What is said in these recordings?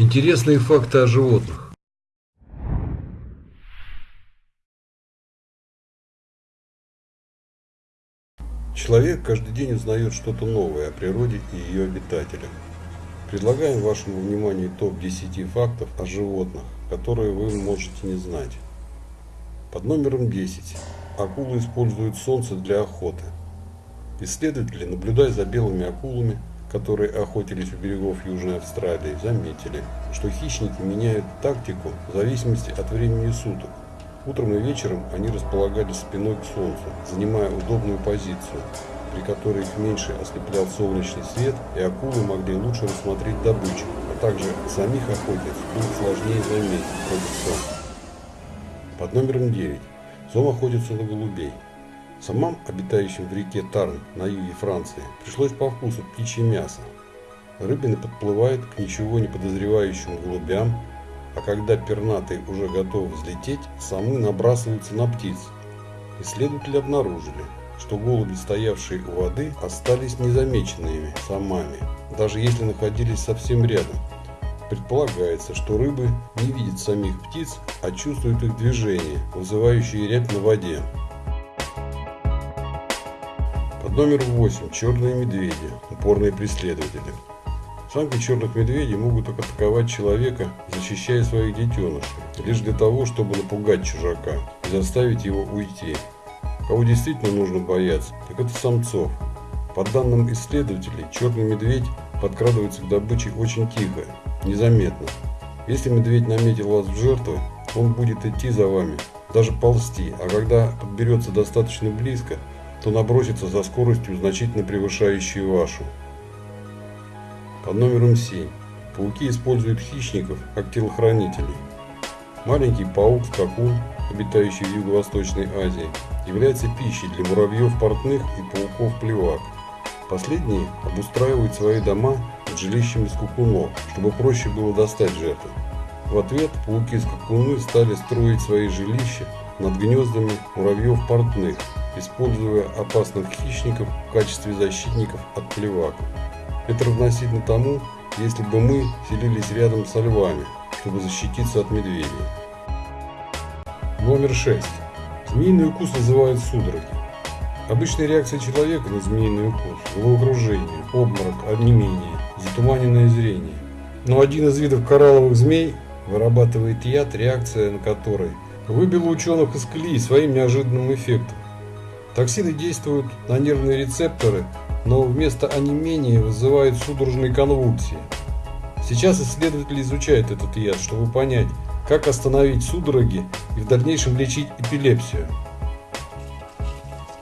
Интересные факты о животных. Человек каждый день узнает что-то новое о природе и ее обитателях. Предлагаем вашему вниманию топ-10 фактов о животных, которые вы можете не знать. Под номером 10. Акулы используют солнце для охоты. Исследователи, наблюдая за белыми акулами, которые охотились у берегов Южной Австралии, заметили, что хищники меняют тактику в зависимости от времени суток. Утром и вечером они располагались спиной к солнцу, занимая удобную позицию, при которой их меньше ослеплял солнечный свет, и акулы могли лучше рассмотреть добычу, а также самих охотниц было сложнее заметить против солнца. Под номером 9. Зом охотится на голубей. Самам, обитающим в реке Тарн на юге Франции, пришлось по вкусу птичье мясо. Рыбины подплывают к ничего не подозревающим голубям, а когда пернатые уже готовы взлететь, самы набрасываются на птиц. Исследователи обнаружили, что голуби, стоявшие у воды, остались незамеченными самами, даже если находились совсем рядом. Предполагается, что рыбы не видят самих птиц, а чувствуют их движение, вызывающие рябь на воде. Под номером 8. Черные медведи. Упорные преследователи. Самки черных медведей могут атаковать человека, защищая своих детенышей, лишь для того, чтобы напугать чужака и заставить его уйти. Кого действительно нужно бояться, так это самцов. По данным исследователей, черный медведь подкрадывается к добыче очень тихо, незаметно. Если медведь наметил вас в жертву, он будет идти за вами, даже ползти, а когда подберется достаточно близко, то набросится за скоростью, значительно превышающей вашу. Под номером 7. Пауки используют хищников как телохранителей. Маленький паук-скакун, обитающий в Юго-Восточной Азии, является пищей для муравьев портных и пауков-плевак. Последние обустраивают свои дома под жилищами скакунов, чтобы проще было достать жертву. В ответ пауки-скакуны стали строить свои жилища над гнездами муравьев портных, используя опасных хищников в качестве защитников от плевак. Это равносильно тому, если бы мы селились рядом со львами, чтобы защититься от медведей. Номер 6. Змеиный укус называют судороги. Обычная реакция человека на змеиный укус – головокружение, обморок, онемение, затуманенное зрение. Но один из видов коралловых змей вырабатывает яд, реакция на который выбила ученых из колеи своим неожиданным эффектом. Токсины действуют на нервные рецепторы, но вместо онемения вызывают судорожные конвульсии. Сейчас исследователи изучают этот яд, чтобы понять, как остановить судороги и в дальнейшем лечить эпилепсию.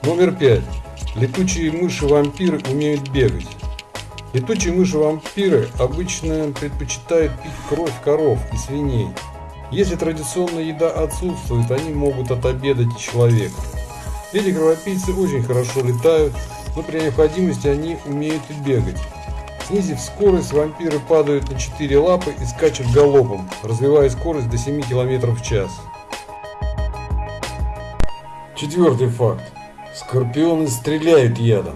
Номер 5. Летучие мыши-вампиры умеют бегать. Летучие мыши-вампиры обычно предпочитают пить кровь коров и свиней. Если традиционная еда отсутствует, они могут отобедать человека. Эти кровопийцы очень хорошо летают, но при необходимости они умеют и бегать. Снизив скорость, вампиры падают на четыре лапы и скачут галопом, развивая скорость до 7 км в час. Четвертый факт. Скорпионы стреляют ядом.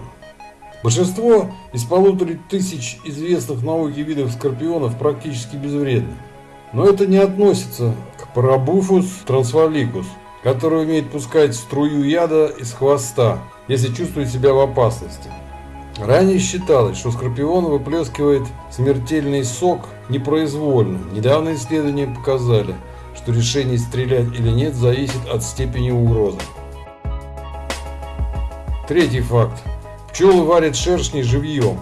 Большинство из полутора тысяч известных науке видов скорпионов практически безвредны. Но это не относится к Парабуфус трансваликус, который умеет пускать струю яда из хвоста, если чувствует себя в опасности. Ранее считалось, что скорпион выплескивает смертельный сок непроизвольно. Недавно исследования показали, что решение стрелять или нет зависит от степени угрозы. Третий факт. Пчелы варят шершни живьем.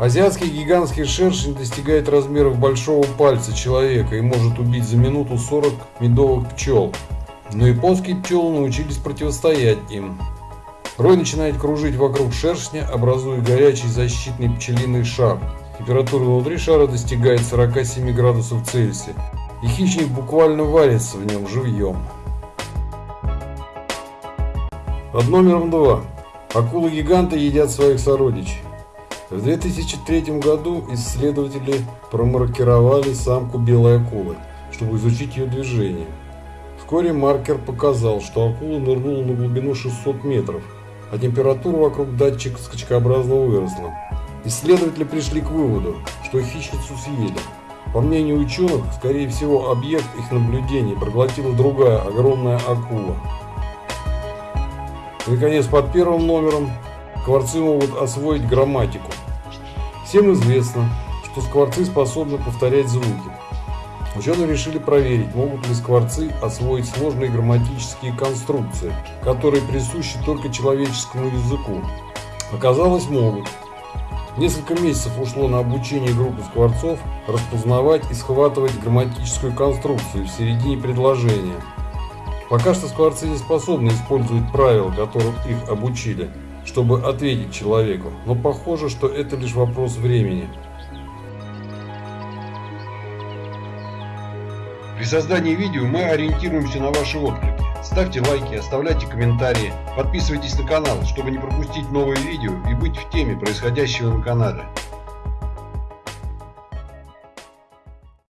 Азиатский гигантский шершень достигает размеров большого пальца человека и может убить за минуту 40 медовых пчел. Но японские пчелы научились противостоять им. Рой начинает кружить вокруг шершня, образуя горячий защитный пчелиный шар. Температура внутри шара достигает 47 градусов Цельсия, и хищник буквально варится в нем живьем. Под номером 2. Акулы-гиганты едят своих сородичей. В 2003 году исследователи промаркировали самку белой акулы, чтобы изучить ее движение. Вскоре маркер показал, что акула нырнула на глубину 600 метров, а температура вокруг датчика скачкообразно выросла. Исследователи пришли к выводу, что хищницу съели. По мнению ученых, скорее всего, объект их наблюдений проглотила другая огромная акула. И, наконец, под первым номером скворцы могут освоить грамматику. Всем известно, что скворцы способны повторять звуки. Ученые решили проверить, могут ли скворцы освоить сложные грамматические конструкции, которые присущи только человеческому языку. Оказалось, могут. Несколько месяцев ушло на обучение группы скворцов распознавать и схватывать грамматическую конструкцию в середине предложения. Пока что скворцы не способны использовать правила, которым их обучили, чтобы ответить человеку, но похоже, что это лишь вопрос времени. При создании видео мы ориентируемся на ваши отклики. Ставьте лайки, оставляйте комментарии, подписывайтесь на канал, чтобы не пропустить новые видео и быть в теме происходящего на канале.